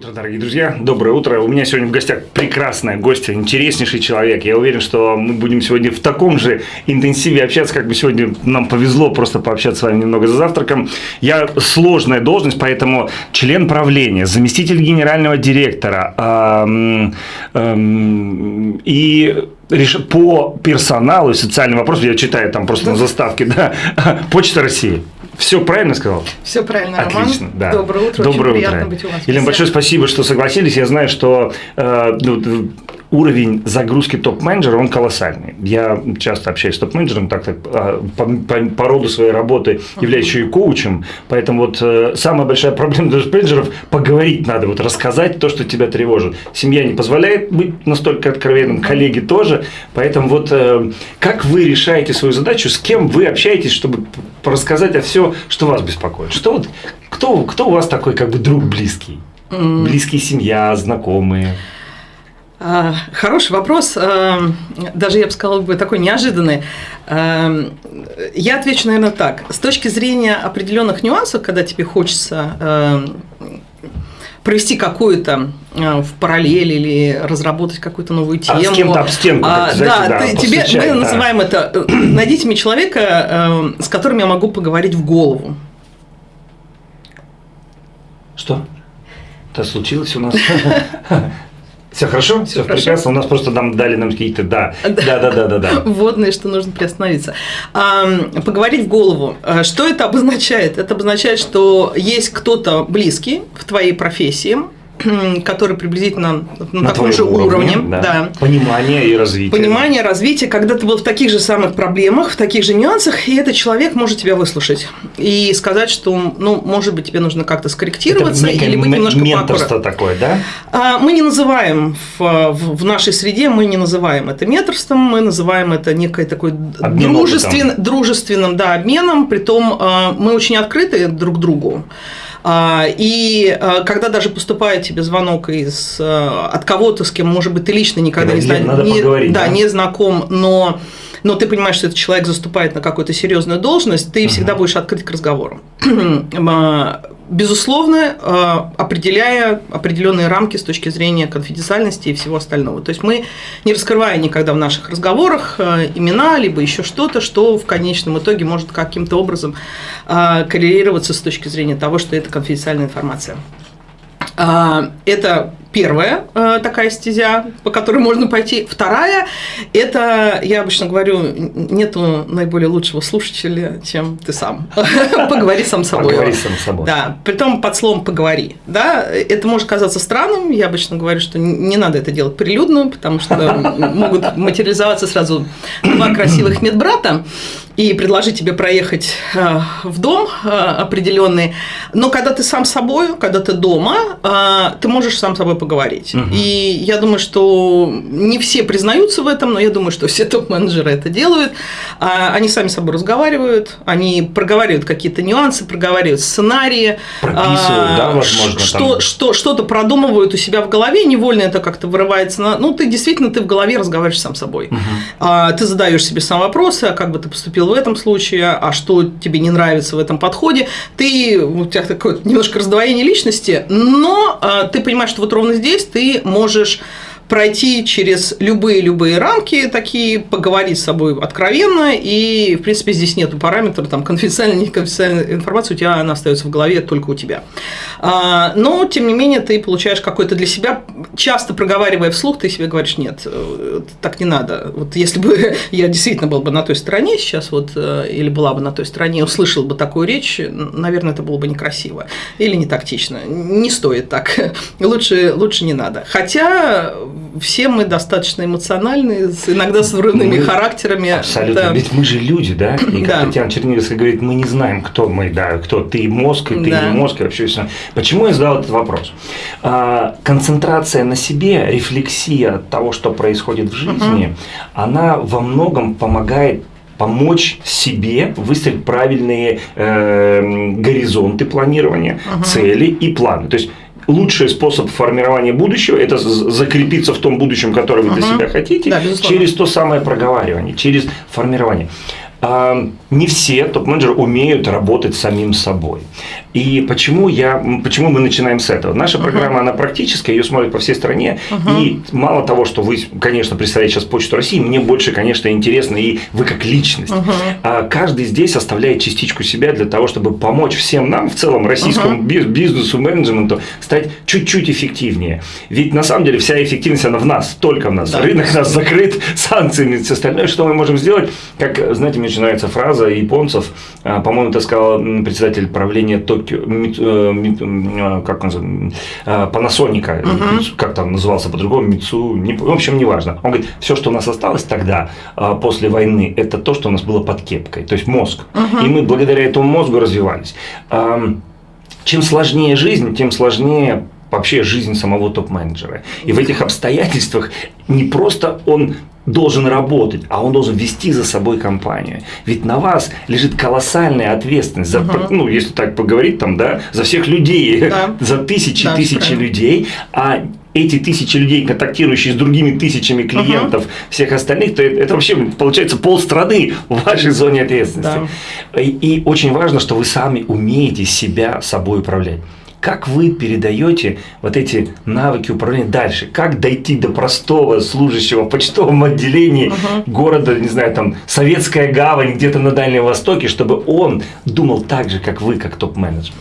Утро, дорогие друзья. Доброе утро. У меня сегодня в гостях прекрасная гостья, интереснейший человек. Я уверен, что мы будем сегодня в таком же интенсиве общаться, как бы сегодня нам повезло просто пообщаться с вами немного за завтраком. Я сложная должность, поэтому член правления, заместитель генерального директора эм, эм, и по персоналу и социальным вопросам, я читаю там просто на заставке, да, Почта России. Все правильно сказал? Все правильно, Отлично, Роман. да. Доброе утро. Доброе Очень утро. приятно быть у вас. Елена, большое спасибо, что согласились. Я знаю, что э, ну, уровень загрузки топ-менеджера, он колоссальный. Я часто общаюсь с топ-менеджером, так, так по, по, по роду своей работы являюсь еще и коучем, поэтому вот э, самая большая проблема для топ-менеджеров – поговорить надо, вот рассказать то, что тебя тревожит. Семья не позволяет быть настолько откровенным, коллеги тоже, поэтому вот э, как вы решаете свою задачу, с кем вы общаетесь, чтобы рассказать о все, что вас беспокоит? Что вот, кто, кто у вас такой как бы друг близкий? Близкий семья, знакомые? А, Хороший вопрос, а, даже я бы сказала бы такой неожиданный. А, Я отвечу, наверное, так. С точки зрения определенных нюансов, когда тебе хочется провести какую-то в параллель или разработать какую-то новую тему. А с кем-то об стенку, А, знаете, да, да, ты- тебе, мы да. называем это, э, найдите мне человека, э, с которым я могу поговорить в голову. Что? Это случилось у нас? Все хорошо? Все хорошо. прекрасно. У нас просто нам дали нам какие-то да. Да, да, да, да, да. вводные, что нужно приостановиться. А, поговорить в голову. А, Что это обозначает? Это обозначает, что есть кто-то близкий в твоей профессии, который приблизительно на, таком твоем же уровне, да. Понимание и развитие. Понимание, развитие, когда ты был в таких же самых проблемах, в таких же нюансах, и этот человек может тебя выслушать и сказать, что, ну, может быть, тебе нужно как-то Это скорректироваться некое или быть немножко менторство такое, да? А, Мы не называем в, в- в нашей среде, мы не называем это менторством, мы называем это некой такой Обмен дружествен, дружественным да, обменом, притом а, мы очень открыты друг к другу. А, И а, когда даже поступает тебе звонок из, а, от кого-то, с кем, может быть, ты лично никогда не, зна- не- да, да? не знаком, но, но ты понимаешь, что этот человек заступает на какую-то серьезную должность, ты всегда будешь открыт к разговору. Безусловно, а, определяя определенные рамки с точки зрения конфиденциальности и всего остального. То есть мы не раскрывая никогда в наших разговорах а, имена, либо еще что-то, что в конечном итоге может каким-то образом а, коррелироваться с точки зрения того, что это конфиденциальная информация. Это первая э, такая стезя, по которой можно пойти. Вторая – это, я обычно говорю, нету наиболее лучшего слушателя, чем ты сам. Поговори сам с собой. Поговори сам с собой. Да, притом под словом «поговори». Да, это может казаться странным, я обычно говорю, что не надо это делать прилюдно, потому что могут материализоваться сразу два красивых медбрата и предложить тебе проехать э, в дом э, определенный. Но когда ты сам собой, когда ты дома, э, ты можешь сам с собой поговорить. И я думаю, что не все признаются в этом, но я думаю, что все топ-менеджеры это делают. А, Они сами с собой разговаривают, они проговаривают какие-то нюансы, проговаривают сценарии. Прописывают, а, да, возможно, Что, там. что, что-то продумывают у себя в голове, невольно это как-то вырывается. На... Ну, ты действительно ты в голове разговариваешь сам с собой. А, ты задаешь себе сам вопросы, а как бы ты поступил в этом случае, а что тебе не нравится в этом подходе. Ты, у тебя такое немножко раздвоение личности, но а, ты понимаешь, что вот ровно здесь ты можешь пройти через любые-любые рамки такие, поговорить с собой откровенно, и, в принципе, здесь нету параметров, там, конфиденциальная, неконфиденциальная информация, у тебя она остается в голове только у тебя. А, Но, тем не менее, ты получаешь какой-то для себя, часто проговаривая вслух, ты себе говоришь, нет, э, так не надо. Вот если бы я действительно был бы на той стороне сейчас, вот, э, или была бы на той стороне, услышал бы такую речь, наверное, это было бы некрасиво или не тактично. Не стоит так. Лучше, лучше не надо. Хотя все мы достаточно эмоциональные, иногда с взрывными Мы характерами. Абсолютно. Да. Ведь мы же люди, да? И как Да. Татьяна Черниговская говорит, мы не знаем, кто мы, да, кто ты мозг, и ты Да. не мозг, и вообще все. Почему я задал этот вопрос? А, концентрация на себе, рефлексия того, что происходит в жизни, она во многом помогает помочь себе выстроить правильные э, горизонты планирования, цели и планы. То есть лучший способ формирования будущего – это закрепиться в том будущем, которое вы для Мгм. себя хотите, Да, безусловно. через то самое проговаривание, через формирование. Не все топ-менеджеры умеют работать самим собой. И почему, я, почему мы начинаем с этого? Наша uh-huh. программа, она практическая, ее смотрят по всей стране. Uh-huh. И мало того, что вы, конечно, представляете сейчас Почту России, мне больше, конечно, интересно и вы как личность. Uh-huh. А каждый здесь оставляет частичку себя для того, чтобы помочь всем нам, в целом российскому uh-huh. бизнесу, менеджменту, стать чуть-чуть эффективнее. Ведь на самом деле вся эффективность, она в нас, только в нас. Да. Рынок нас закрыт санкциями, все остальное, что мы можем сделать. Как, знаете, мне нравится фраза японцев, а, по-моему, это сказал председатель правления Токио э, э, как он э, Panasonic, угу. как там назывался по-другому, Мицу, в общем, неважно. Он говорит, все, что у нас осталось тогда, после войны, это то, что у нас было под кепкой, то есть мозг. Угу. И мы благодаря этому мозгу развивались. Чем сложнее жизнь, тем сложнее вообще жизнь самого топ-менеджера. И в этих обстоятельствах не просто он должен работать, а он должен вести за собой компанию. Ведь на вас лежит колоссальная ответственность за, угу. ну, если так поговорить, там, да, за всех людей, да. за тысячи да, тысячи правильно. людей, а эти тысячи людей, контактирующие с другими тысячами клиентов, угу. всех остальных, то это вообще получается полстраны в вашей зоне ответственности. Да. И, и очень важно, что вы сами умеете себя собой управлять. Как вы передаете вот эти навыки управления дальше? Как дойти до простого служащего в почтовом отделении угу. города, не знаю, там, Советская гавань где-то на Дальнем Востоке, чтобы он думал так же, как вы, как топ-менеджер?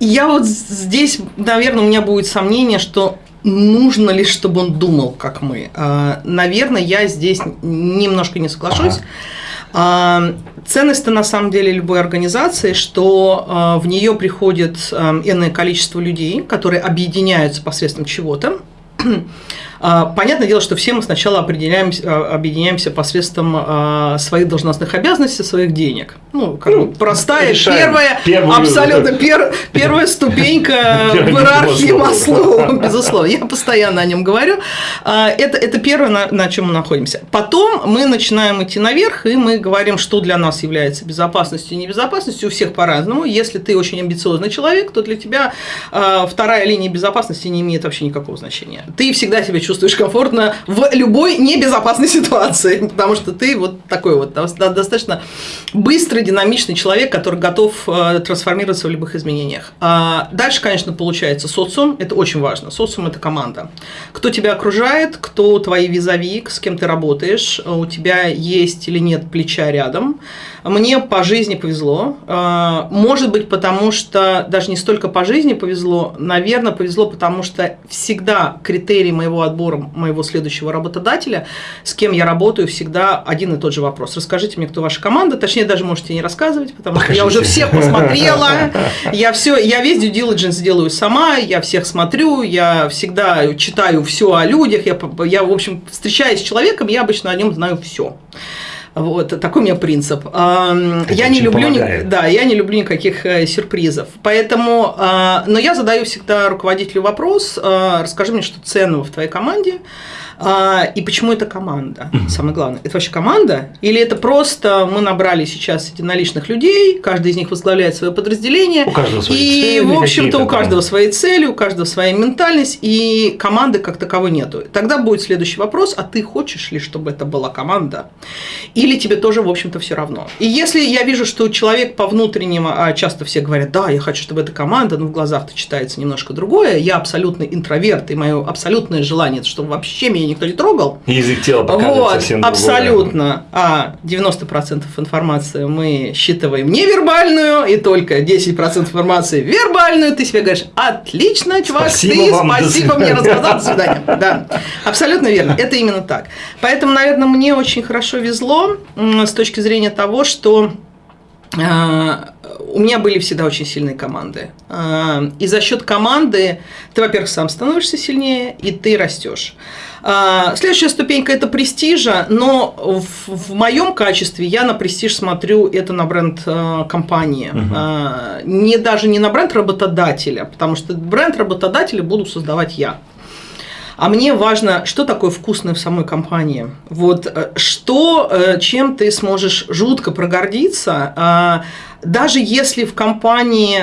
Я вот здесь, наверное, у меня будет сомнение, что нужно ли, чтобы он думал, как мы. А, наверное, я здесь немножко не соглашусь. Ага. А, ценность-то на самом деле любой организации, что а, в нее приходит а, энное количество людей, которые объединяются посредством чего-то, а, понятное дело, что все мы сначала определяемся, а, объединяемся посредством а, своих должностных обязанностей, своих денег. Ну, как ну, простая, первая, первую, абсолютно пер, первая ступенька в иерархии Маслоу, безусловно. Я постоянно о нем говорю. Это, это первое, на, на чем мы находимся. Потом мы начинаем идти наверх, и мы говорим, что для нас является безопасностью и небезопасностью. У всех по-разному. Если ты очень амбициозный человек, то для тебя вторая линия безопасности не имеет вообще никакого значения. Ты всегда себя чувствуешь комфортно в любой небезопасной ситуации, потому что ты вот такой вот достаточно быстрый, динамичный человек, который готов э, трансформироваться в любых изменениях. А дальше, конечно, получается социум, это очень важно. Социум – это команда. Кто тебя окружает, кто твои визави, с кем ты работаешь, у тебя есть или нет плеча рядом. Мне по жизни повезло. А, может быть, потому что даже не столько по жизни повезло, наверное, повезло, потому что всегда критерий моего отбора, моего следующего работодателя, с кем я работаю, всегда один и тот же вопрос. Расскажите мне, кто ваша команда. Точнее, даже можете не рассказывать, потому Покажите. что я уже всех посмотрела. Я все, я весь due diligence делаю сама, я всех смотрю, я всегда читаю все о людях, я, я в общем, встречаясь с человеком, я обычно о нем знаю все. Вот такой у меня принцип. Это я не люблю, помогает. да, я не люблю никаких э, сюрпризов. Поэтому, а, но я задаю всегда руководителю вопрос: а, расскажи мне, что ценного в твоей команде. А, и почему это команда? Угу. Самое главное. Это вообще команда? Или это просто мы набрали сейчас единоличных людей, каждый из них возглавляет свое подразделение. У каждого свои и, цели. И, в общем-то, у каждого свои цели, у каждого своя ментальность, и команды как таковой нету. Тогда будет следующий вопрос, а ты хочешь ли, чтобы это была команда? Или тебе тоже, в общем-то, все равно? И если я вижу, что человек по внутреннему, а часто все говорят, да, я хочу, чтобы это команда, но в глазах-то читается немножко другое, я абсолютный интроверт, и мое абсолютное желание, чтобы вообще меня никто не трогал. Язык тела показывает вот, совсем другое. Абсолютно. А 90% информации мы считываем невербальную, и только 10% информации вербальную. Ты себе говоришь, отлично, чувак, спасибо ты вам, спасибо мне рассказал, до свидания. Да, абсолютно верно. Это именно так. Поэтому, наверное, мне очень хорошо везло с точки зрения того, что у меня были всегда очень сильные команды. А, и за счет команды ты, во-первых, сам становишься сильнее, и ты растешь. А, следующая ступенька – это престижа, но в, в моем качестве я на престиж смотрю это на бренд компании. Угу. Не даже не на бренд работодателя, потому что бренд работодателя буду создавать я. А мне важно, что такое вкусное в самой компании. Вот э, что, э, чем ты сможешь жутко прогордиться, даже если в компании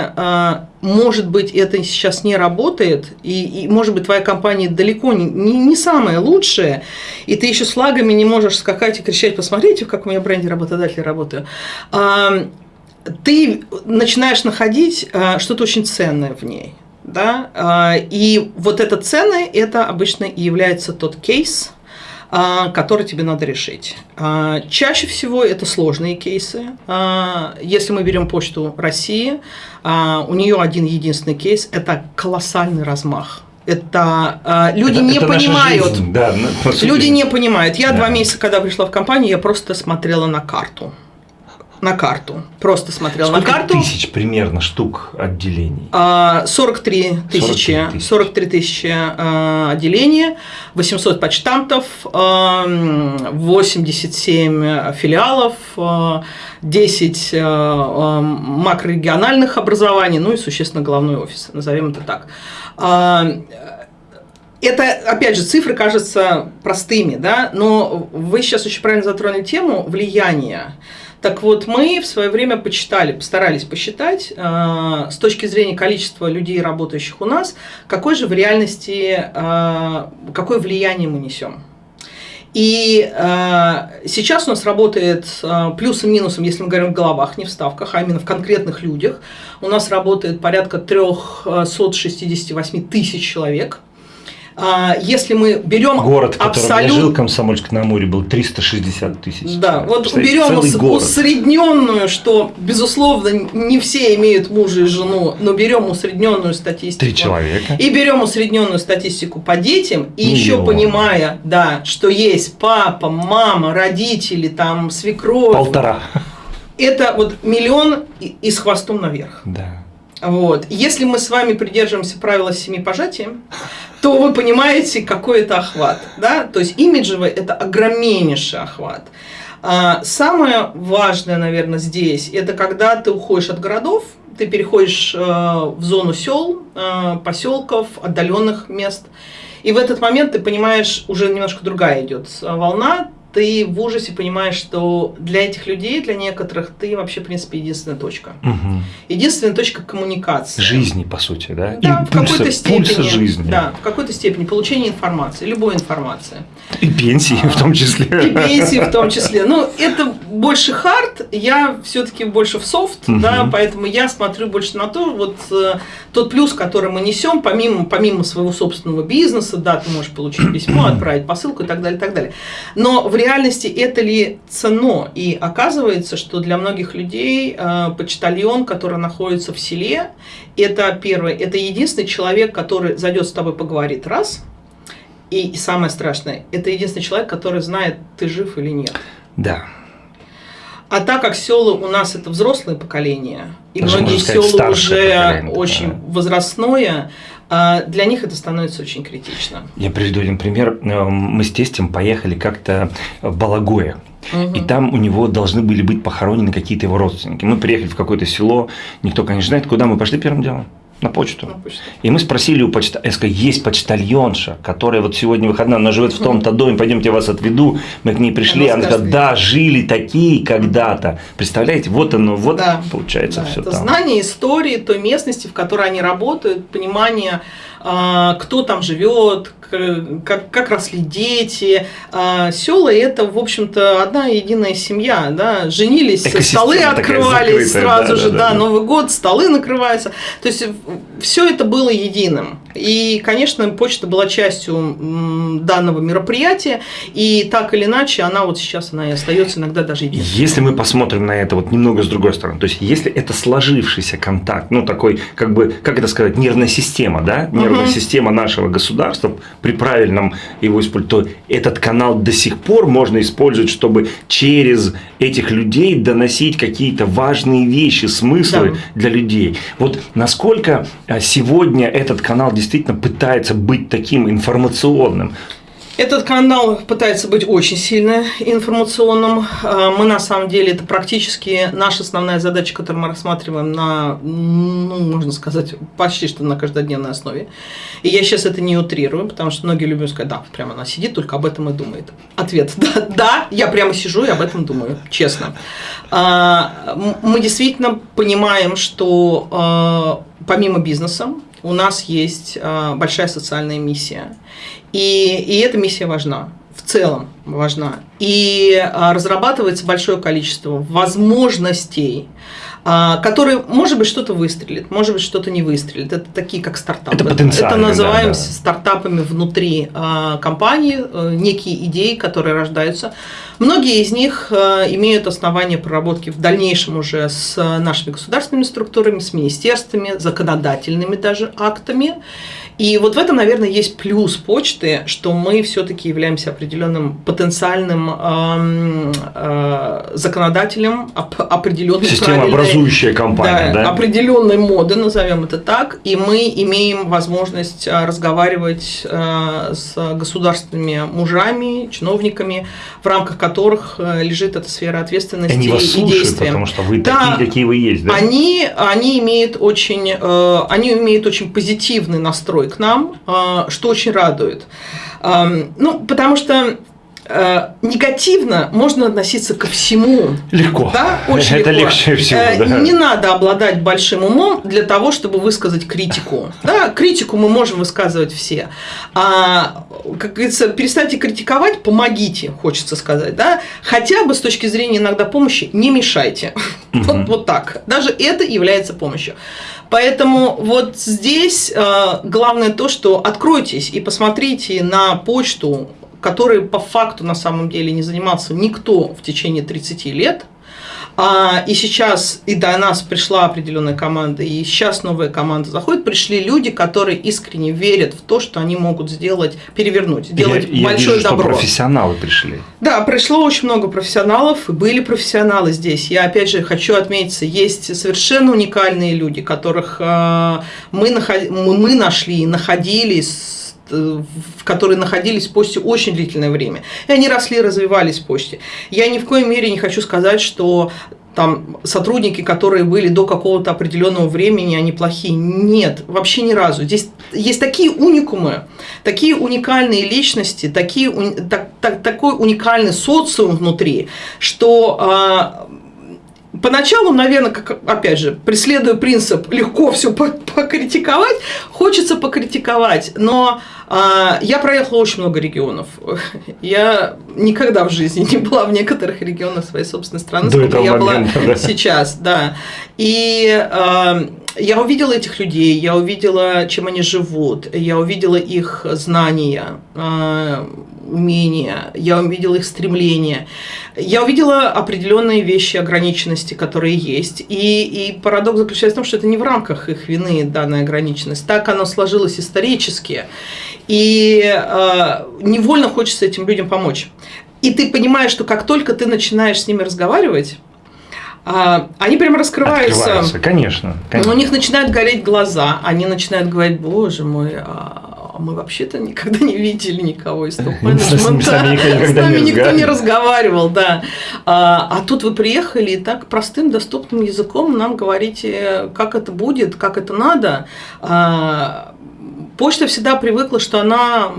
может быть, это сейчас не работает, и, и может быть, твоя компания далеко не, не, не самая лучшая, и ты еще с флагами не можешь скакать и кричать, посмотрите, в каком я бренде работодателя работаю. А, ты начинаешь находить а, что-то очень ценное в ней. Да? А, и вот это ценное, это обычно и является тот кейс, а, который тебе надо решить. А, чаще всего это сложные кейсы. Если мы берем почту России, у нее один единственный кейс – это колоссальный размах. Это люди это, не это понимают. Да, люди не понимают. Я да. два месяца, когда пришла в компанию, я просто смотрела на карту на карту. Просто смотрел Сколько на карту. тысяч примерно штук отделений? 43 тысячи. 43 тысячи а, отделений, 800 почтамтов, 87 филиалов, 10 макрорегиональных образований, ну и, существенно, головной офис, назовем это так. Это, опять же, цифры кажутся простыми, да, но вы сейчас очень правильно затронули тему влияния. Так вот, мы в свое время почитали, постарались посчитать э, с точки зрения количества людей, работающих у нас, какой же в реальности, э, какое влияние мы несем. И э, сейчас у нас работает э, плюсом минусом, если мы говорим в головах, не в ставках, а именно в конкретных людях. У нас работает порядка 368 тысяч человек – если мы берем город, абсолют... я жил, Комсомольск на Амуре, был 360 тысяч. Да, вот берем усредненную, что безусловно не все имеют мужа и жену, но берем усредненную статистику. Три человека. И берем усредненную статистику по детям, и Миллион. еще понимая, да, что есть папа, мама, родители, там свекровь. Полтора. Это вот миллион и с хвостом наверх. Да. Вот. Если мы с вами придерживаемся правила семи пожатий, то вы понимаете, какой это охват. Да? То есть имиджевый – это огромнейший охват. А самое важное, наверное, здесь – это когда ты уходишь от городов, ты переходишь э, в зону сел, э, поселков, отдаленных мест. И в этот момент ты понимаешь, уже немножко другая идет волна, ты в ужасе понимаешь, что для этих людей, для некоторых, ты вообще, в принципе, единственная точка. Угу. Единственная точка коммуникации. Жизни, по сути, да? Да, Импульса, в какой-то степени. Пульса жизни. Да, в какой-то степени. Получения информации, любой информации. И пенсии а, в том числе. И пенсии в том числе. Ну, это больше хард, я все-таки больше в софт, угу. да, поэтому я смотрю больше на то, вот э, тот плюс, который мы несем, помимо, помимо своего собственного бизнеса, да, ты можешь получить письмо, отправить посылку и так далее, и так далее. Но в реальности это ли цено? И оказывается, что для многих людей э, почтальон, который находится в селе, это первое, это единственный человек, который зайдет с тобой поговорит раз, и, и самое страшное, это единственный человек, который знает, ты жив или нет. Да. А так как села у нас это взрослое поколение, и Даже многие села уже очень да. возрастное, для них это становится очень критично. Я приведу один пример. Э, мы с тестем поехали как-то в Балагое. Угу. И там у него должны были быть похоронены какие-то его родственники. Мы приехали в какое-то село, никто, конечно, знает, куда мы пошли первым делом. На почту. На почту. И мы спросили у почта, я сказал, есть почтальонша, которая вот сегодня выходная, она живет в том-то доме, пойдемте вас отведу. Мы к ней пришли, она, она сказала, да, жили такие когда-то. Представляете, вот оно, вот да, получается да, все это там. Знание истории той местности, в которой они работают, понимание, кто там живет, как, как росли дети. А, села это, в общем-то, одна единая семья. Да? Женились, столы открывались сразу да, же, да, да, да, Новый год, столы накрываются. То есть все это было единым. И, конечно, почта была частью данного мероприятия, и так или иначе она вот сейчас она и остается иногда даже единственной. Если мы посмотрим на это вот немного с другой стороны, то есть если это сложившийся контакт, ну такой, как бы, как это сказать, нервная система, да, нервная угу. система нашего государства, при правильном его использовании, то этот канал до сих пор можно использовать, чтобы через этих людей доносить какие-то важные вещи, смыслы да. для людей. Вот насколько а, сегодня этот канал действительно пытается быть таким информационным, этот канал пытается быть очень сильно информационным. А, мы на самом деле, это практически наша основная задача, которую мы рассматриваем на, ну, можно сказать, почти что на каждодневной основе. И я сейчас это не утрирую, потому что многие любят сказать, да, прямо она сидит, только об этом и думает. Ответ, да, да, я прямо сижу и об этом думаю, честно. А, мы действительно понимаем, что а, помимо бизнеса, у нас есть а, большая социальная миссия. И, и эта миссия важна в целом важна. И а, разрабатывается большое количество возможностей, а, которые, может быть, что-то выстрелит, может быть, что-то не выстрелит. Это такие, как стартапы. Это потенциально, Это называем да, да. стартапами внутри а, компании, э, некие идеи, которые рождаются. Многие из них э, имеют основания проработки в дальнейшем уже с нашими государственными структурами, с министерствами, законодательными даже актами. И вот в этом, наверное, есть плюс почты, что мы все-таки являемся определенным потенциальным эм, э, законодателем оп- определенной Системообразующая компания, да? определенной моды, назовем это так, и мы имеем возможность э, разговаривать э, с государственными мужами, чиновниками, в рамках которых э, лежит эта сфера ответственности Они вас и слушают, действия. потому что вы Да. такие, какие вы есть, да? Они, они, имеют очень, э, они имеют очень позитивный настрой к нам, э, что очень радует. Ну, потому что э, негативно можно относиться ко всему. Легко. Да, очень Это легко. легче всего, Э, да. Не надо обладать большим умом для того, чтобы высказать критику. Да, критику мы можем высказывать все. А, как говорится, перестаньте критиковать, помогите, хочется сказать. Да? Хотя бы с точки зрения иногда помощи не мешайте. Вот, вот так. Даже это является помощью. Поэтому вот здесь э, главное то, что откройтесь и посмотрите на почту, которой по факту на самом деле не занимался никто в течение 30 лет. А, и сейчас и до нас пришла определенная команда, и сейчас новая команда заходит, пришли люди, которые искренне верят в то, что они могут сделать, перевернуть, сделать я, я большое вижу, добро. что профессионалы пришли. Да, пришло очень много профессионалов, и были профессионалы здесь. Я опять же хочу отметиться, есть совершенно уникальные люди, которых э, мы, наход- мы нашли, и находили, с- э, в которые находились в посте очень длительное время. И они росли, развивались в посте. Я ни в коей мере не хочу сказать, что там сотрудники, которые были до какого-то определенного времени, они плохие. Нет, вообще ни разу. Здесь есть такие уникумы, такие уникальные личности, такие, так- так- такой уникальный социум внутри, что а, Поначалу, наверное, как, опять же, преследуя принцип легко все покритиковать, хочется покритиковать, но я проехала очень много регионов. Я никогда в жизни не была в некоторых регионах своей собственной страны, До сколько я момента, была да. сейчас, да. И а, я увидела этих людей, я увидела, чем они живут, я увидела их знания, а, умения, я увидела их стремления, я увидела определенные вещи ограниченности, которые есть. И, и парадокс заключается в том, что это не в рамках их вины данная ограниченность. Так оно сложилось исторически. И э, невольно хочется этим людям помочь. И ты понимаешь, что как только ты начинаешь с ними разговаривать, а, они прям раскрываются. Открываются, конечно. конечно. У них начинают гореть глаза, они начинают говорить, боже мой, а мы вообще-то никогда не видели никого из топ-менеджмента. С нами никто не разговаривал. да. А, а тут вы приехали и так простым, доступным языком нам говорите, как это будет, как это надо. Почта всегда привыкла, что она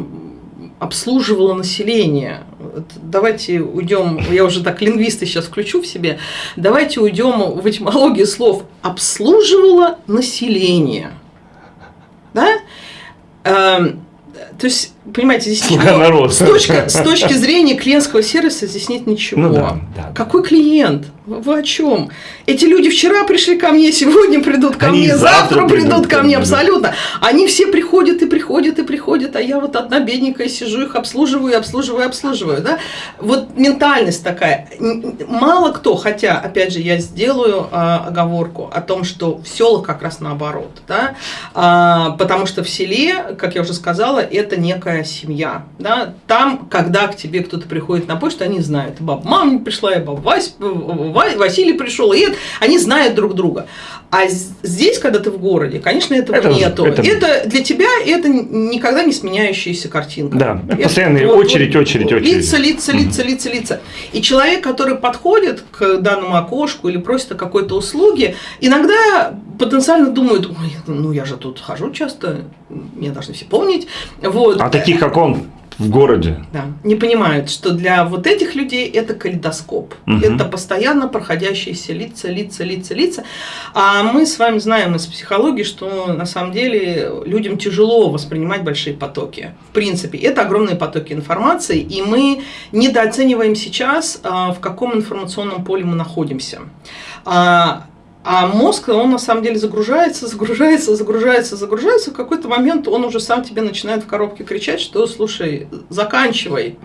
обслуживала население. Давайте уйдем, я уже так лингвисты сейчас включу в себе, давайте уйдем в этимологию слов обслуживала население. Да? То есть, понимаете, здесь Слуга ничего- народа. С, точки, с точки зрения клиентского сервиса здесь нет ничего. Ну да, да. Какой клиент? Вы о чем? Эти люди вчера пришли ко мне, сегодня придут ко Они мне, завтра завтра придут придут ко мне, абсолютно. Они все приходят и приходят и приходят, а я вот одна бедненькая сижу, их обслуживаю, обслуживаю, обслуживаю. Да? Вот ментальность такая. Мало кто, хотя, опять же, я сделаю а, оговорку о том, что в селах как раз наоборот. Да? А, потому что в селе, как я уже сказала, это некая семья. Да? Там, когда к тебе кто-то приходит на почту, они знают. Баба мама не пришла, и баба Вась, Ва- Василий пришел, и это, они знают друг друга. А здесь, когда ты в городе, конечно, этого Это нету. это- Это... для тебя это никогда не сменяющаяся картинка. Да, Это постоянная очередь, очередь, очередь. Лица, лица, лица, лица, лица. И человек, который подходит к данному окошку или просит о какой-то услуге, иногда потенциально думает, ой, ну я же тут хожу часто, меня должны все помнить. Вот. А таких, как он, в городе. Да. Не понимают, что для вот этих людей это калейдоскоп. Мгм. Это постоянно проходящиеся лица, лица, лица, лица. А мы с вами знаем из психологии, что на самом деле людям тяжело воспринимать большие потоки. В принципе, это огромные потоки информации, и мы недооцениваем сейчас, а, в каком информационном поле мы находимся. А, мозг, он на самом деле загружается, загружается, загружается, загружается. В какой-то момент он уже сам тебе начинает в коробке кричать, что слушай, заканчивай,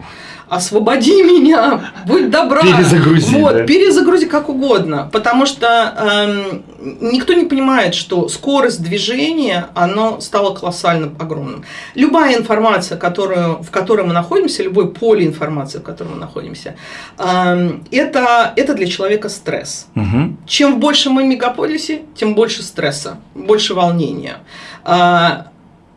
освободи меня, будь добра. Перезагрузи, Вот, да. перезагрузи как угодно. Потому что эм, никто не понимает, что скорость движения, оно стало колоссально огромным. Любая информация, которую, в которой мы находимся, любое поле информации, в котором мы находимся, эм, это, это для человека стресс. Мгм. Чем больше мы в мегаполисе, тем больше стресса, больше волнения. А,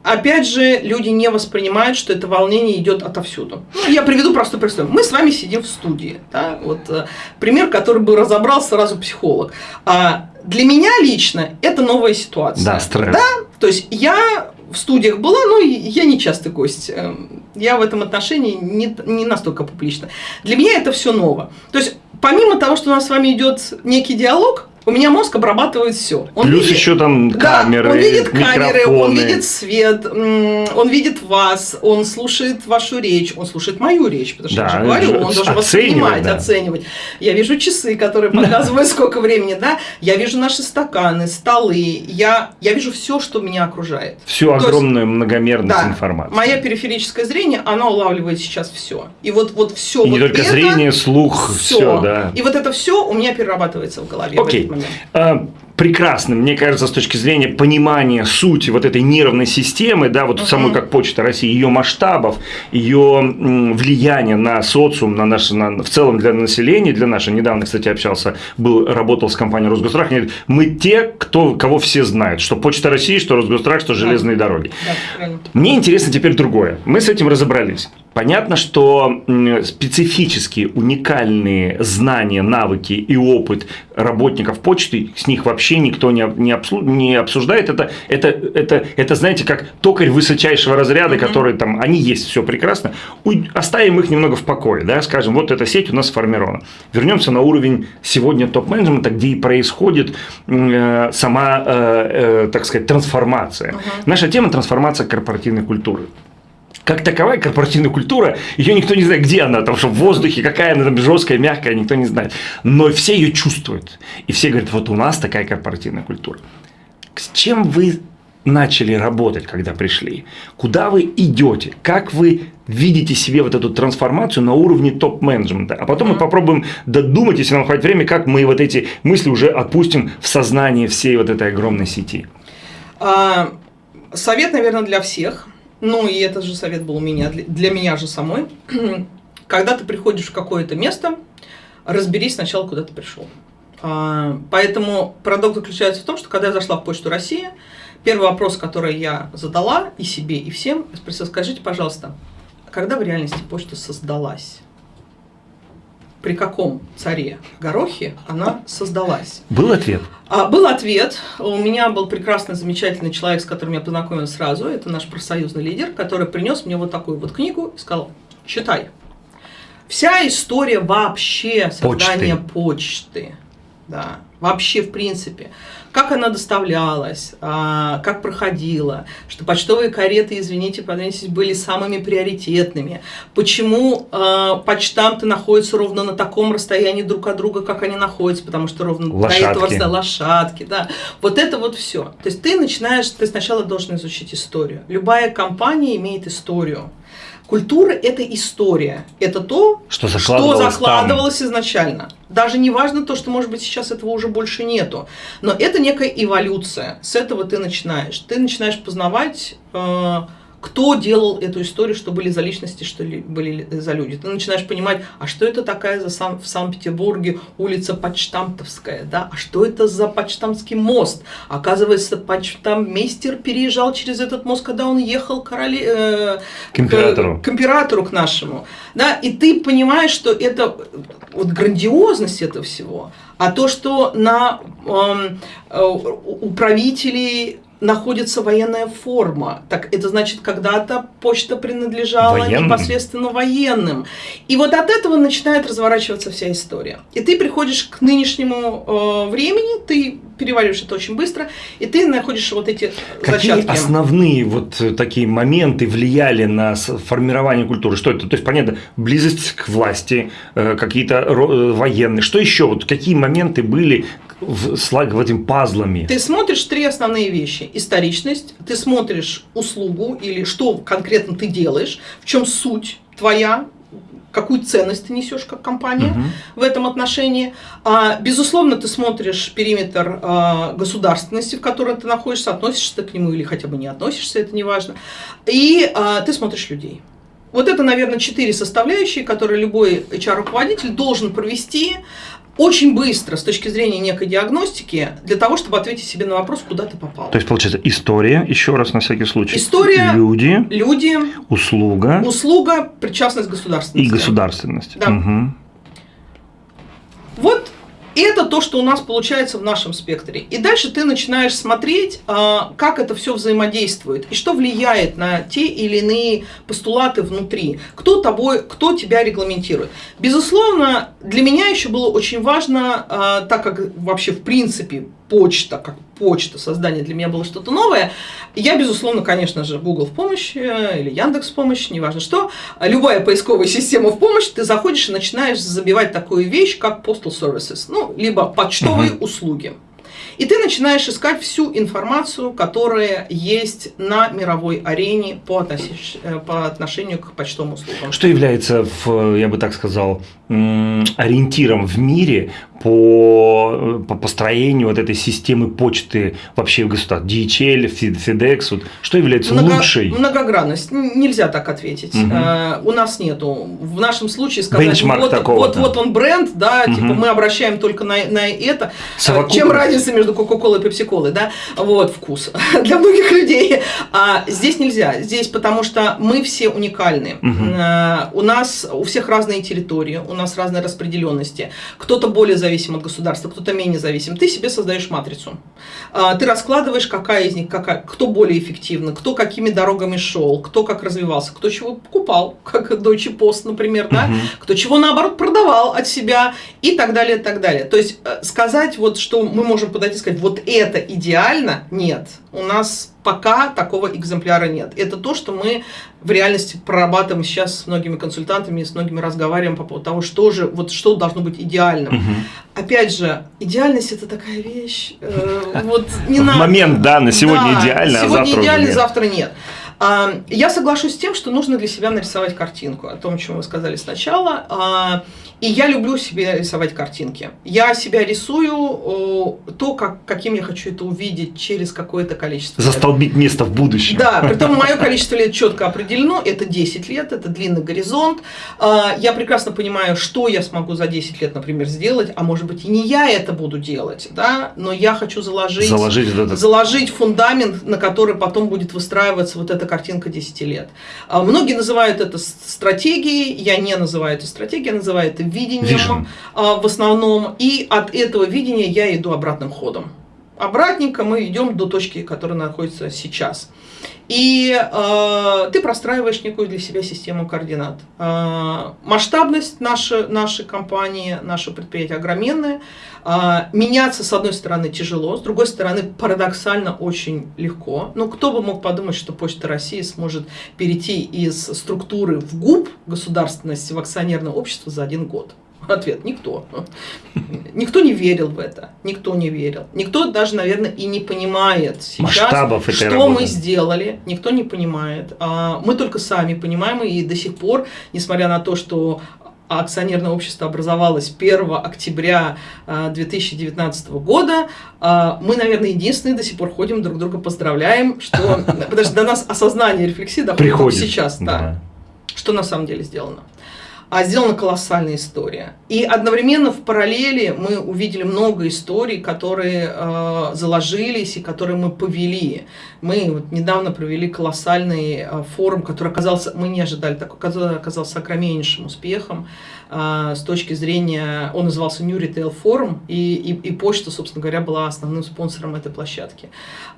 Опять же, люди не воспринимают, что это волнение идет отовсюду. Ну, я приведу простой пример. Мы с вами сидим в студии. Да? Вот, э, пример, который бы разобрал сразу психолог. А для меня лично это новая ситуация. Да, стресс. Да, то есть я в студиях была, но я не частый гость. Эм, Я в этом отношении не, не настолько публична. Для меня это все ново. То есть помимо того, что у нас с вами идет некий диалог, у меня мозг обрабатывает все. Плюс еще там камеры, да, он видит камеры, он микрофоны. видит свет, он видит вас, он слушает вашу речь, он слушает мою речь, потому что Да, я же говорю, он должен оценивать, воспринимать, да. оценивать. Я вижу часы, которые показывают, сколько времени, да. Я вижу наши стаканы, столы, я, я вижу все, что меня окружает. Всю То есть- огромную многомерность Да, информации. мое периферическое зрение, оно улавливает сейчас все. И вот, вот все И не вот только это, зрение, слух, всё. все, да. И вот это все у меня перерабатывается в голове Окей. Момент. А, мне кажется, с точки зрения понимания сути вот этой нервной системы, да, вот самой как Почта России, ее масштабов, ее влияния на социум, на наше, на, в целом для населения, для нашего. Недавно, кстати, общался, был, работал с компанией Росгострах, они говорят, мы те, кто, кого все знают, что Почта России, что Росгострах, что железные дороги. Да. Мне интересно теперь другое. Мы с этим разобрались. Понятно, что специфические, уникальные знания, навыки и опыт работников почты, с них вообще никто не, не, обсуждает. Это, это, это, это, знаете, как токарь высочайшего разряда, который там, они есть, все прекрасно. Оставим их немного в покое, да, скажем, вот эта сеть у нас сформирована. Вернемся на уровень сегодня топ-менеджмента, где и происходит э, сама, э, э, так сказать, трансформация. Наша тема – трансформация корпоративной культуры. Как таковая корпоративная культура, ее никто не знает, где она, там что в воздухе, какая она там жесткая, мягкая, никто не знает. Но все ее чувствуют. И все говорят, вот у нас такая корпоративная культура. С чем вы начали работать, когда пришли? Куда вы идете? Как вы видите себе вот эту трансформацию на уровне топ-менеджмента? А потом мы попробуем додумать, если нам хватит времени, как мы вот эти мысли уже отпустим в сознание всей вот этой огромной сети. А, совет, наверное, для всех. Ну, и этот же совет был у меня, для, для меня же самой. Когда ты приходишь в какое-то место, разберись сначала, куда ты пришел. А, поэтому парадокс заключается в том, что когда я зашла в Почту России, первый вопрос, который я задала и себе, и всем, спросила, скажите, пожалуйста, когда в реальности почта создалась? При каком царе Горохе она создалась? Был ответ? А, Был ответ. У меня был прекрасный, замечательный человек, с которым я познакомилась сразу. Это наш профсоюзный лидер, который принес мне вот такую вот книгу и сказал, читай. Вся история вообще создания почты, да, вообще в принципе, как она доставлялась, а, как проходила, что почтовые кареты, извините, подождите, были самыми приоритетными, почему а, почтамты находятся ровно на таком расстоянии друг от друга, как они находятся, потому что ровно до Лошадки. этого расстояния лошадки, да, вот это вот все. То есть ты начинаешь, ты сначала должен изучить историю. Любая компания имеет историю. Культура – это история. Это то, Что закладывалось что там. закладывалось изначально. Даже не важно то, что, может быть, сейчас этого уже больше нету. Но это некая эволюция. С этого ты начинаешь. Ты начинаешь познавать, э, кто делал эту историю, что были за личности, что ли, были за люди. Ты начинаешь понимать, а что это такая за сам, в Санкт-Петербурге улица Почтамтовская, да? А что это за Почтамтский мост? Оказывается, почтамтмейстер переезжал через этот мост, когда он ехал короли, э, К императору. к императору к нашему, да, и ты понимаешь, что это вот грандиозность этого всего, а то, что на эм, э, у правителей находится военная форма. Так это значит, когда-то почта принадлежала Военным? непосредственно военным. И вот от этого начинает разворачиваться вся история. И ты приходишь к нынешнему э, времени, ты перевариваешь это очень быстро, и ты находишь вот эти Какие зачатки. основные вот такие моменты влияли на формирование культуры? Что это? То есть, понятно, близость к власти, э, какие-то э, военные. Что еще? Вот какие моменты были в, слаг в этим пазлами? Ты смотришь три основные вещи. Историчность, ты смотришь услугу или что конкретно ты делаешь, в чем суть твоя, какую ценность ты несешь как компания Мгм. в этом отношении. А, безусловно, ты смотришь периметр а, государственности, в которой ты находишься, относишься ты к нему или хотя бы не относишься, это не важно. И а, ты смотришь людей. Вот это, наверное, четыре составляющие, которые любой HR-руководитель должен провести очень быстро с точки зрения некой диагностики для того, чтобы ответить себе на вопрос, куда ты попал. То есть, получается, история, еще раз на всякий случай. История. Люди, Люди, услуга услуга, причастность и государственности. государственность. Да. Мгм. Вот это то, что у нас получается в нашем спектре. И дальше ты начинаешь смотреть, а, как это все взаимодействует и что влияет на те или иные постулаты внутри. Кто тобой, кто тебя регламентирует. Безусловно, для меня еще было очень важно, а, так как вообще в принципе почта, как почта, создание для меня было что-то новое, я, безусловно, конечно же, Google в помощь или Яндекс в помощь, неважно что, любая поисковая система в помощь, ты заходишь и начинаешь забивать такую вещь, как Postal Services, ну, либо почтовые Мгм. услуги. И ты начинаешь искать всю информацию, которая есть на мировой арене по, относиш- э, по отношению к почтовым услугам. Что является, в, я бы так сказал, ориентиром в мире по, по построению вот этой системы почты вообще в государстве? DHL, FedEx, вот, что является Много- лучшей? Многогранность. Нельзя так ответить. Э, у нас нету. В нашем случае сказать, Бенчмарк вот, вот, вот он бренд, да, Мгм. типа мы обращаем только на, на это. Э, Совокупность. Чем разница между Кока-Колой и Пепси-Колой, да? Вот, вкус для многих людей. А здесь нельзя. Здесь потому что мы все уникальны. Э, У нас у всех разные территории, у нас разные распределенности. Кто-то более зависим от государства, кто-то менее зависим. Ты себе создаешь матрицу. А, Ты раскладываешь, какая из них, какая, кто более эффективный, кто какими дорогами шел, кто как развивался, кто чего покупал, как Deutsche Post, например, да, Мгм. кто чего наоборот продавал от себя и так далее, и так далее. То есть э, сказать вот, что мы можем подойти и сказать, вот это идеально, нет. У нас пока такого экземпляра нет. Это то, что мы в реальности прорабатываем сейчас с многими консультантами, с многими разговариваем по поводу того, что же, вот что должно быть идеальным. Мгм. Опять же, идеальность это такая вещь, э, вот не надо. момент, да, на сегодня Да, идеально, а завтра идеально, нет. завтра нет. А, Я соглашусь с тем, что нужно для себя нарисовать картинку о том, о чем вы сказали сначала. А, И я люблю себе рисовать картинки. Я себя рисую то, как, каким я хочу это увидеть через какое-то количество лет. Застолбить место в будущем. Да, притом мое количество лет четко определено, это 10 лет, это длинный горизонт. А, Я прекрасно понимаю, что я смогу за 10 лет, например, сделать, а может быть и не я это буду делать, да, но я хочу заложить, Заложить этот заложить фундамент, на который потом будет выстраиваться вот эта картинка 10 лет. А, Многие называют это стратегией, я не называю это стратегией, я называю это видением Vision. а, в основном, и от этого видения я иду обратным ходом. Обратненько мы идем до точки, которая находится сейчас. И э, ты простраиваешь некую для себя систему координат. Э, масштабность нашей, нашей компании, нашего предприятия огроменная. Э, меняться, с одной стороны, тяжело, с другой стороны, парадоксально очень легко. Но кто бы мог подумать, что Почта России сможет перейти из структуры в ГУП, государственности, в акционерное общество за один год? Ответ – никто. Никто не верил в это, никто не верил. Никто даже, наверное, и не понимает сейчас, Масштабов что работы. мы сделали, никто не понимает. А, Мы только сами понимаем, и до сих пор, несмотря на то, что акционерное общество образовалось 1 октября а, 2019 года, а, мы, наверное, единственные до сих пор ходим, друг друга поздравляем, что потому что до нас осознание рефлексии доходит Приходит. сейчас, да Да. что на самом деле сделано. А сделана колоссальная история. И одновременно в параллели мы увидели много историй, которые э, заложились и которые мы повели. Мы вот недавно провели колоссальный э, форум, который оказался, мы не ожидали такой, который оказался огромнейшим успехом. А, с точки зрения, он назывался New Retail Forum, и, и, и почта, собственно говоря, была основным спонсором этой площадки.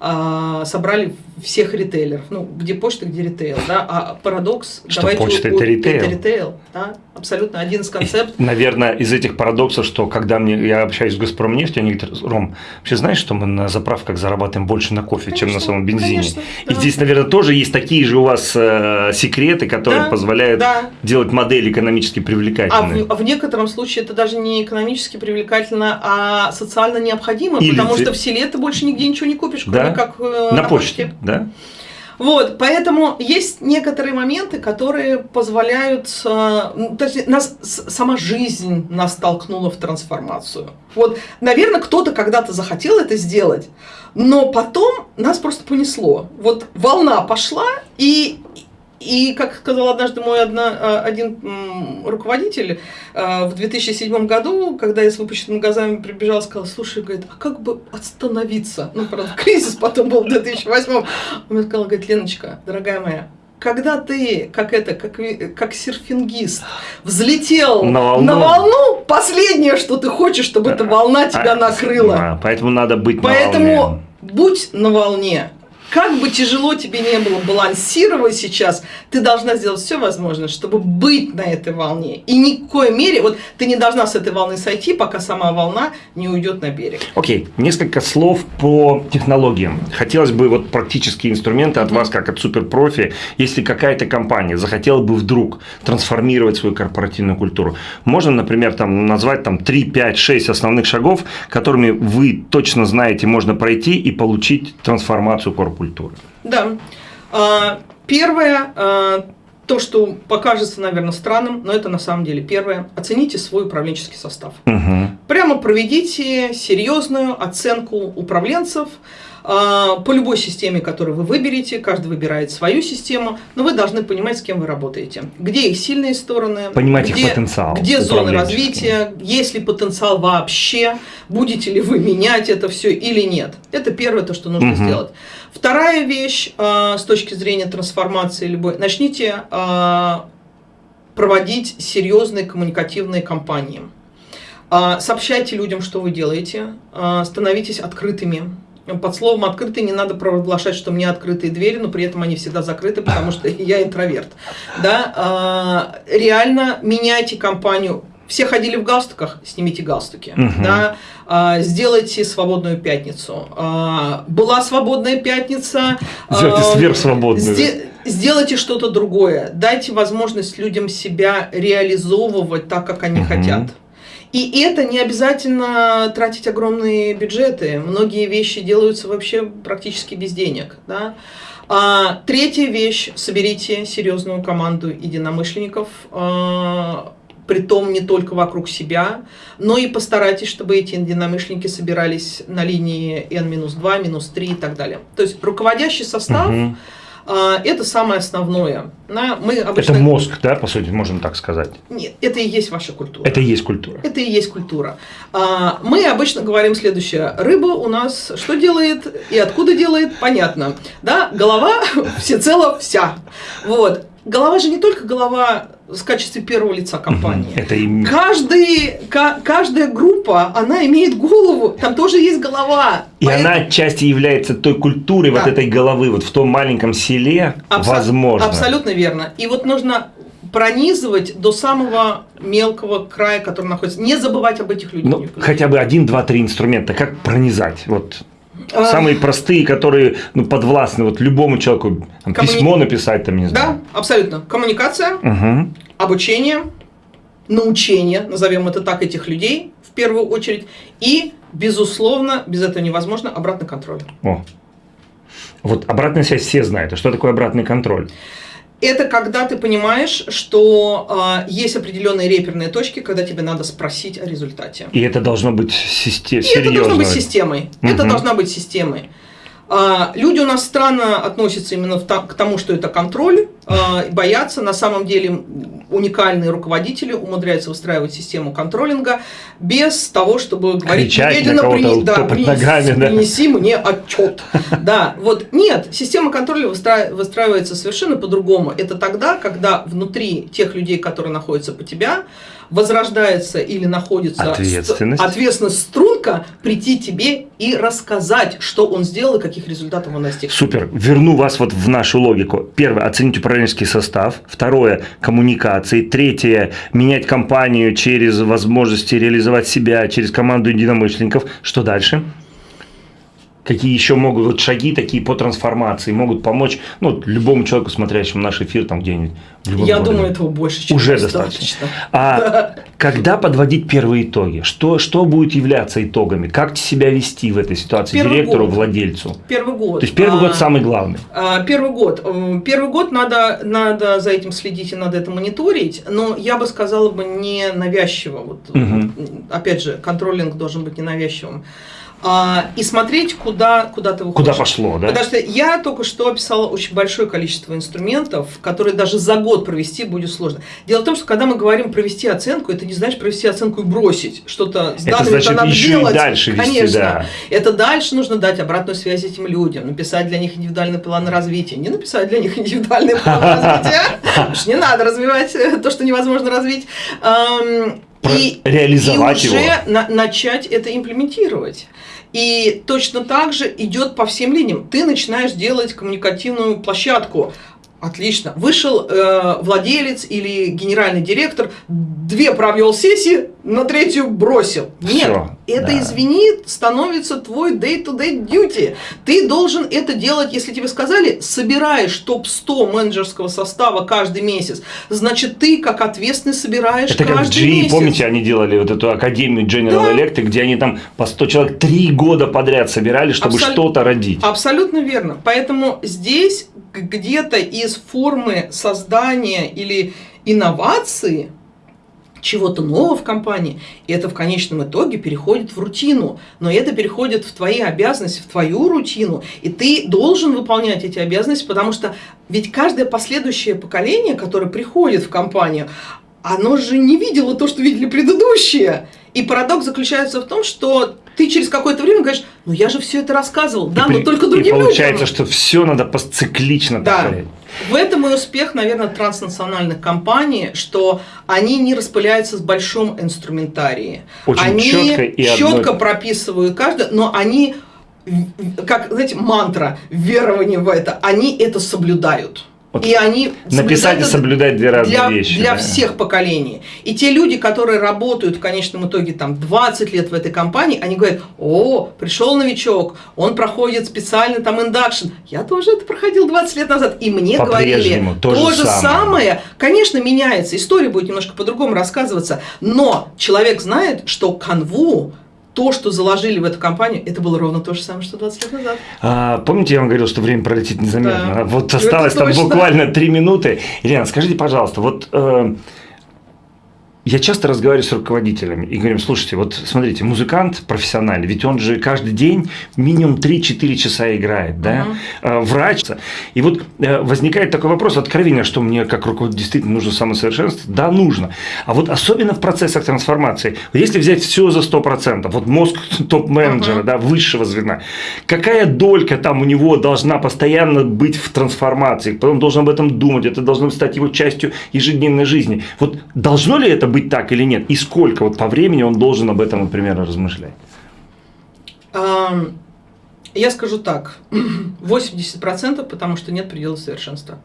А, собрали всех ритейлеров, ну, где почта, где ритейл, да, а парадокс... Что почта – это ритейл. Это ритейл, да, абсолютно один из концептов. Наверное, из этих парадоксов, что когда мне, я общаюсь с Газпромнефтью, они говорят, Ром, вообще знаешь, что мы на заправках зарабатываем больше на кофе, конечно, чем на самом бензине? Конечно, да. И здесь, наверное, тоже есть такие же у вас э, секреты, которые да, позволяют да. делать модель экономически привлекательной. А в, а в некотором случае это даже не экономически привлекательно, а социально необходимо, Или потому ты... что в селе ты больше нигде ничего не купишь, кроме да? как э, на, на почте. почте. Да? Вот, поэтому есть некоторые моменты, которые позволяют, э, то есть нас сама жизнь нас толкнула в трансформацию. Вот, наверное, кто-то когда-то захотел это сделать, но потом нас просто понесло. Вот волна пошла, и и, как сказал однажды мой одна, а, один руководитель, а, в 2007 году, когда я с выпущенными глазами прибежал, сказал, слушай, говорит, а как бы остановиться? Ну, правда, кризис потом был в 2008. Он мне сказал, говорит, Леночка, дорогая моя, когда ты, как это, как, как серфингист, взлетел на волну. на волну, последнее, что ты хочешь, чтобы эта волна тебя а, накрыла. Да, поэтому надо быть поэтому на волне. Поэтому будь на волне как бы тяжело тебе не было балансировать сейчас, ты должна сделать все возможное, чтобы быть на этой волне. И ни в коей мере, вот ты не должна с этой волны сойти, пока сама волна не уйдет на берег. Окей, okay. несколько слов по технологиям. Хотелось бы вот практические инструменты от mm -hmm. вас, как от суперпрофи, если какая-то компания захотела бы вдруг трансформировать свою корпоративную культуру. Можно, например, там назвать там 3, 5, 6 основных шагов, которыми вы точно знаете, можно пройти и получить трансформацию корпуса культуры. Да. А, первое, а, то, что покажется, наверное, странным, но это на самом деле первое. Оцените свой управленческий состав. Угу. Прямо проведите серьезную оценку управленцев, а, по любой системе, которую вы выберете, каждый выбирает свою систему, но вы должны понимать, с кем вы работаете. Где их сильные стороны, понимать где, их потенциал, где зоны развития, есть ли потенциал вообще, будете ли вы менять это все или нет. Это первое, то, что нужно угу. сделать. Вторая вещь э, с точки зрения трансформации любой, начните э, проводить серьезные коммуникативные кампании. Э, сообщайте людям, что вы делаете, становитесь открытыми под словом «открытый» не надо провозглашать, что мне открытые двери, но при этом они всегда закрыты, потому что я интроверт. Да? Реально меняйте компанию. Все ходили в галстуках, снимите галстуки. Угу. Да? А, сделайте свободную пятницу. А, была свободная пятница. Сделайте сверхсвободную. Сделайте что-то другое. Дайте возможность людям себя реализовывать так, как они угу. хотят. И это не обязательно тратить огромные бюджеты. Многие вещи делаются вообще практически без денег. Да? А, третья вещь. Соберите серьезную команду единомышленников. А, притом не только вокруг себя, но и постарайтесь, чтобы эти единомышленники собирались на линии N-2, минус 3 и так далее. То есть руководящий состав угу это самое основное. Мы обычно... Это мозг, да, по сути, можем так сказать? Нет, это и есть ваша культура. Это и есть культура. Это и есть культура. А, мы обычно говорим следующее. Рыба у нас что делает и откуда делает, понятно. Да, голова всецело вся. Вот. Голова же не только голова в качестве первого лица компании. Это им... Каждый, каждая группа, она имеет голову, там тоже есть голова. И Поэтому... она отчасти является той культурой да. вот этой головы, вот в том маленьком селе, Абсо... возможно. Абсолютно верно. И вот нужно пронизывать до самого мелкого края, который находится. Не забывать об этих людях. Ну, хотя бы один, два, три инструмента. Как пронизать? Вот. Самые простые, которые ну, подвластны вот любому человеку. Там, Коммуни... Письмо написать, там, не знаю. Да, абсолютно. Коммуникация, угу. обучение, научение, назовем это так, этих людей в первую очередь. И, безусловно, без этого невозможно, обратный контроль. О. Вот обратная связь все знают. А что такое обратный контроль? Это когда ты понимаешь, что э, есть определенные реперные точки, когда тебе надо спросить о результате. И это должно быть системой. Это должно быть системой. Угу. Это должна быть системой. Э, люди у нас странно относятся именно к тому, что это контроль. Э, боятся. На самом деле уникальные руководители умудряются выстраивать систему контролинга без того, чтобы говорить, «Немедленно прини- да, принеси, ногами, да. принеси мне отчет. Да, вот нет, система контроля выстра- выстраивается совершенно по-другому. Это тогда, когда внутри тех людей, которые находятся по тебя, возрождается или находится Ответственность. ст- ответственность струнка прийти тебе и рассказать, что он сделал и каких результатов он достиг. Супер. Верну вас вот в нашу логику. Первое, оценить управленческий состав. Второе, коммуникации. Третье, менять компанию через возможности реализовать себя, через команду единомышленников. Что дальше? Какие еще могут вот шаги такие по трансформации могут помочь ну, любому человеку, смотрящему наш эфир там где-нибудь? Я городе? думаю, этого больше, чем Уже достаточно. А когда подводить первые итоги? Что, что будет являться итогами? Как себя вести в этой ситуации Первый директору, год. владельцу? Первый год. То есть первый А, год самый главный. А, Первый год. Первый год надо, надо за этим следить и надо это мониторить, но я бы сказала бы не навязчиво. Вот, м, Опять же, контролинг должен быть ненавязчивым. А, и смотреть, куда, куда ты выходишь. Куда пошло, да? Потому что я только что описала очень большое количество инструментов, которые даже за год провести будет сложно. Дело в том, что когда мы говорим провести оценку, это не значит провести оценку и бросить что-то с Это значит надо еще и делать. дальше вести, Конечно. да. Это дальше нужно дать обратную связь этим людям, написать для них индивидуальный план развития. Не написать для них индивидуальный план развития, что не надо развивать то, что невозможно развить. И, реализовать и уже его. на- начать это имплементировать. И точно так же идет по всем линиям. Ты начинаешь делать коммуникативную площадку. Отлично. Вышел э, владелец или генеральный директор, две провел сессии, на третью бросил. Нет, Всё, это, да. извини, становится твой day-to-day duty. Ты должен это делать, если тебе сказали, собираешь топ-100 менеджерского состава каждый месяц. Значит, ты как ответственный собираешь Это как каждый GE, месяц. помните, они делали вот эту академию General Да. Electric, где они там по 100 человек три года подряд собирали, чтобы Абсол- что-то родить. Абсолютно верно. Поэтому здесь где-то из формы создания или инновации чего-то нового в компании, это в конечном итоге переходит в рутину. Но это переходит в твои обязанности, в твою рутину. И ты должен выполнять эти обязанности, потому что ведь каждое последующее поколение, которое приходит в компанию, оно же не видело то, что видели предыдущие. И парадокс заключается в том, что ты через какое-то время говоришь, ну я же все это рассказывал, да, и, но при- только другим получается, людям. что все надо пос- циклично Да. повторять. В этом и успех, наверное, транснациональных компаний, что они не распыляются с большом инструментарии. Очень они чётко и чётко одно- прописывают каждое, но они, как, знаете, мантра, верование в это, они это соблюдают. Вот и они Написать и соблюдать две разные для, вещи. для да. всех поколений. И те люди, которые работают в конечном итоге там 20 лет в этой компании, они говорят, о, пришел новичок, он проходит специально там induction. Я тоже это проходил 20 лет назад, и мне говорили то же же самое. самое. Конечно, меняется, история будет немножко по-другому рассказываться, но человек знает, что канву то, что заложили в эту компанию, это было ровно то же самое, что 20 лет назад. А, помните, я вам говорил, что время пролетит незаметно? Да. Вот осталось там буквально три минуты. Елена, скажите, пожалуйста, вот э, я часто разговариваю с руководителями и говорим, слушайте, вот смотрите, музыкант профессиональный, ведь он же каждый день минимум 3-4 часа играет, да, Мгм. Э, врач. И вот э, возникает такой вопрос, откровение, что мне как руководитель действительно нужно самосовершенствоваться? Да, нужно. А вот особенно в процессах трансформации, если взять все за 100%, вот мозг топ-менеджера, Мгм. да, высшего звена, какая долька там у него должна постоянно быть в трансформации, потом должен об этом думать, это должно стать его частью ежедневной жизни. Вот должно ли это быть так или нет? И сколько вот по времени он должен об этом, например, размышлять? Я скажу так, 80%, потому что нет предела совершенства.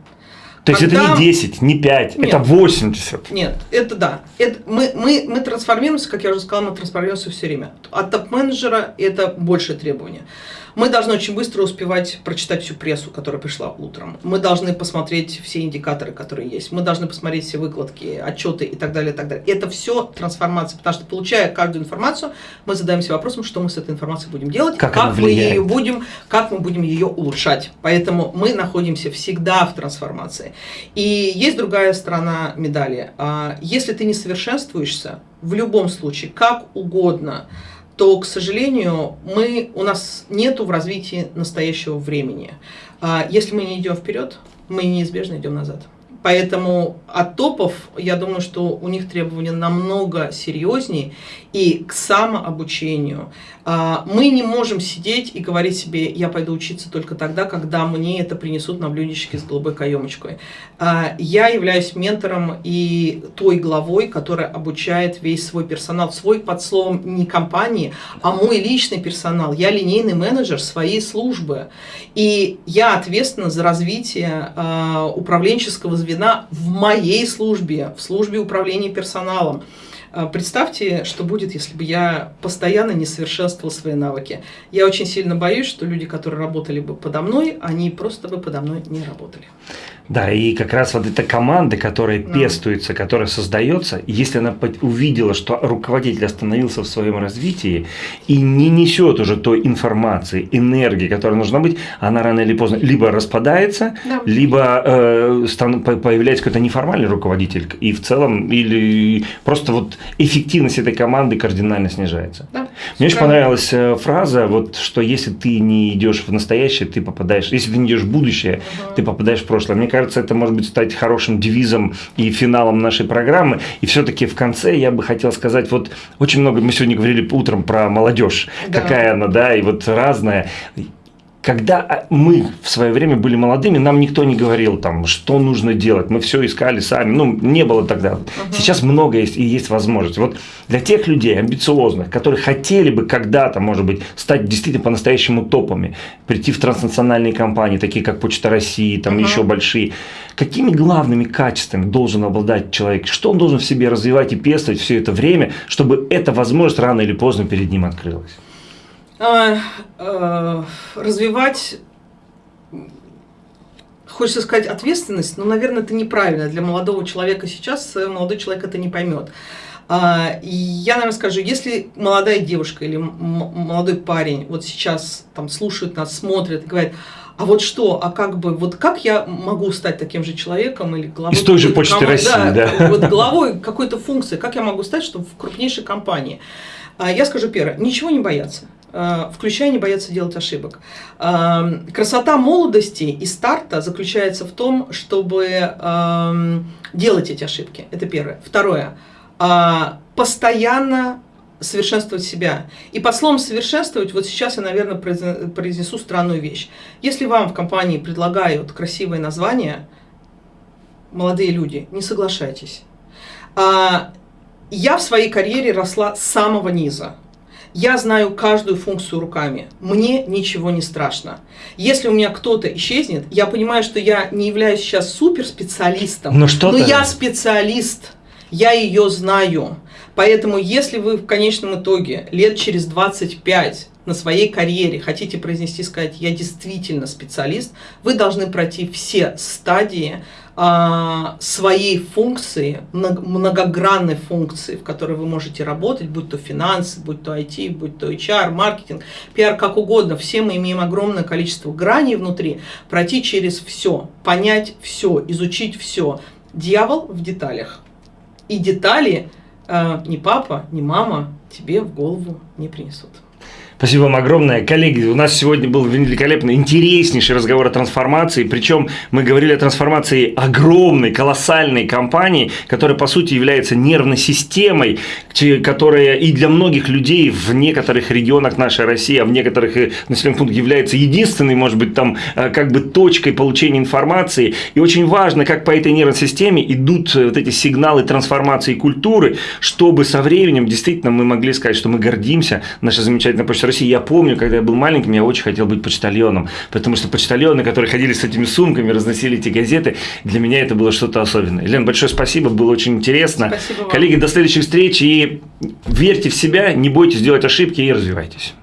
То есть это не 10, не 5, Нет. это 80. Нет, это да. Это мы, мы, мы трансформируемся, как я уже сказала, мы трансформируемся все время. От топ-менеджера это большее требование. Мы должны очень быстро успевать прочитать всю прессу, которая пришла утром. Мы должны посмотреть все индикаторы, которые есть. Мы должны посмотреть все выкладки, отчеты и так далее, и так далее. Это все трансформация, потому что получая каждую информацию, мы задаемся вопросом, что мы с этой информацией будем делать, Как она мы ее будем, как мы будем ее улучшать. Поэтому мы находимся всегда в трансформации. И есть другая сторона медали. А, Если ты не совершенствуешься, в любом случае, как угодно, то, к сожалению, мы, у нас нету в развитии настоящего времени. А если мы не идем вперед, мы неизбежно идем назад. Поэтому от топов, я думаю, что у них требования намного серьезнее и к самообучению. А, мы не можем сидеть и говорить себе, я пойду учиться только тогда, когда мне это принесут на блюдечке с голубой каемочкой. А, я являюсь ментором и той главой, которая обучает весь свой персонал. Свой под словом не компании, а мой личный персонал. Я линейный менеджер своей службы. И я ответственна за развитие а, управленческого звена в моей службе, в службе управления персоналом. А, представьте, что будет, если бы я постоянно не совершенствовал свои навыки. Я очень сильно боюсь, что люди, которые работали бы подо мной, они просто бы подо мной не работали. Да, и как раз вот эта команда, которая да. пестуется, которая создается, если она увидела, что руководитель остановился в своем развитии и не несет уже той информации, энергии, которая нужна быть, она рано или поздно либо распадается, да. либо э, стан, появляется какой-то неформальный руководитель, и в целом, или просто вот эффективность этой команды кардинально снижается. Да, Мне очень понравилась э, фраза, вот, что если ты не идешь в настоящее, ты попадаешь, если ты не идешь в будущее, угу. ты попадаешь в прошлое. Мне кажется, это может быть стать хорошим девизом и финалом нашей программы. И все-таки в конце я бы хотел сказать, вот очень много, мы сегодня говорили утром про молодежь, да. какая она, да, и вот разная когда а, мы в свое время были молодыми, нам никто не говорил, там, что нужно делать. Мы все искали сами. Ну, не было тогда. Угу. Сейчас много есть и есть возможность. Вот для тех людей амбициозных, которые хотели бы когда-то, может быть, стать действительно по-настоящему топами, прийти в транснациональные компании, такие как Почта России, там угу. еще большие, какими главными качествами должен обладать человек? Что он должен в себе развивать и пестовать все это время, чтобы эта возможность рано или поздно перед ним открылась? А, а, развивать хочется сказать ответственность, но, наверное, это неправильно. Для молодого человека сейчас э, молодой человек это не поймет. А, я, наверное, скажу, если молодая девушка или молодой парень вот сейчас там слушают нас, смотрят и говорят, а вот что, а как бы, вот как я могу стать таким же человеком или главой... Из той же почты России, да. да. Вот главой какой-то функции, как я могу стать, чтобы в крупнейшей компании. Я скажу первое, ничего не бояться. Э, включая не бояться делать ошибок. Эм, красота молодости и старта заключается в том, чтобы эм, делать эти ошибки. Это первое. Второе. Э, постоянно совершенствовать себя. И под словом совершенствовать, вот сейчас я, наверное, произнесу странную вещь. Если вам в компании предлагают красивое название, молодые люди, не соглашайтесь. Я в своей карьере росла с самого низа. Я знаю каждую функцию руками. Мне ничего не страшно. Если у меня кто-то исчезнет, я понимаю, что я не являюсь сейчас суперспециалистом, но, что но я специалист. Я ее знаю. Поэтому, если вы в конечном итоге лет через 25 на своей карьере хотите произнести, сказать, я действительно специалист, вы должны пройти все стадии своей функции, многогранной функции, в которой вы можете работать, будь то финансы, будь то IT, будь то HR, маркетинг, пиар, как угодно. Все мы имеем огромное количество граней внутри, пройти через все, понять все, изучить все. Дьявол в деталях. И детали э, ни папа, ни мама тебе в голову не принесут. Спасибо вам огромное. Коллеги, у нас сегодня был великолепный, интереснейший разговор о трансформации. Причем мы говорили о трансформации огромной, колоссальной компании, которая, по сути, является нервной системой, которая и для многих людей в некоторых регионах нашей России, а в некоторых э, населенных пунктах является единственной, может быть, там, э, как бы точкой получения информации. И очень важно, как по этой нервной системе идут э, вот эти сигналы трансформации культуры, чтобы со временем действительно мы могли сказать, что мы гордимся нашей замечательной почтой России, я помню, когда я был маленьким, я очень хотел быть почтальоном, потому что почтальоны, которые ходили с этими сумками, разносили эти газеты, для меня это было что-то особенное. Лен, большое спасибо, было очень интересно. Спасибо вам. Коллеги, до следующих встреч и верьте в себя, не бойтесь делать ошибки и развивайтесь.